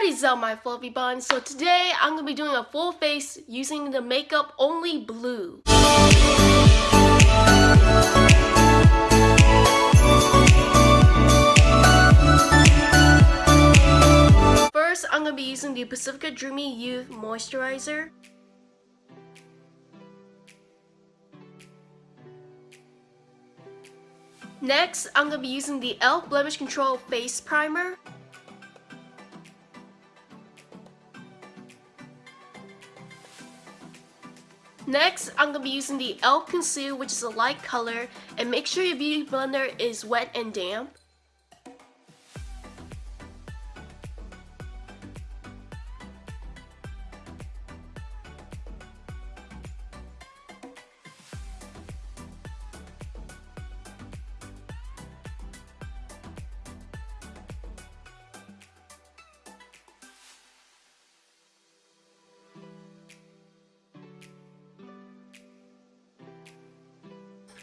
What is up my fluffy buns? So today I'm going to be doing a full face using the makeup only blue. First I'm going to be using the Pacifica Dreamy Youth Moisturizer. Next, I'm going to be using the e.l.f. Blemish Control Face Primer. Next, I'm going to be using the e.l.f. Conceal, which is a light color, and make sure your beauty blender is wet and damp.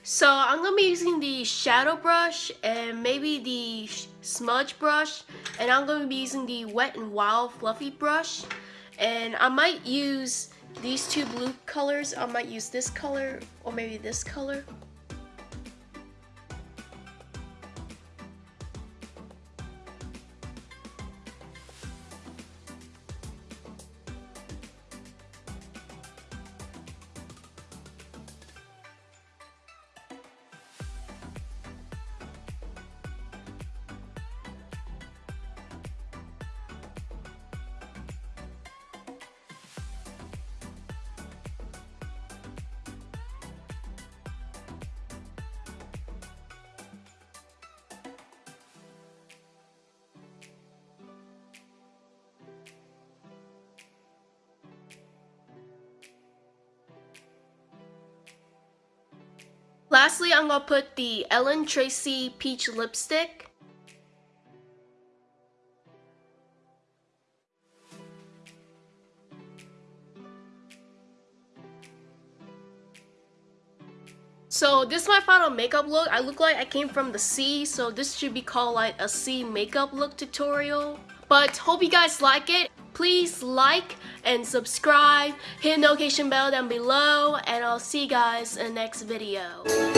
So I'm going to be using the shadow brush and maybe the smudge brush and I'm going to be using the wet and wild fluffy brush and I might use these two blue colors. I might use this color or maybe this color. Lastly, I'm going to put the Ellen Tracy Peach Lipstick. So this is my final makeup look. I look like I came from the sea, so this should be called like a sea makeup look tutorial. But hope you guys like it. Please like and subscribe, hit the notification bell down below, and I'll see you guys in the next video.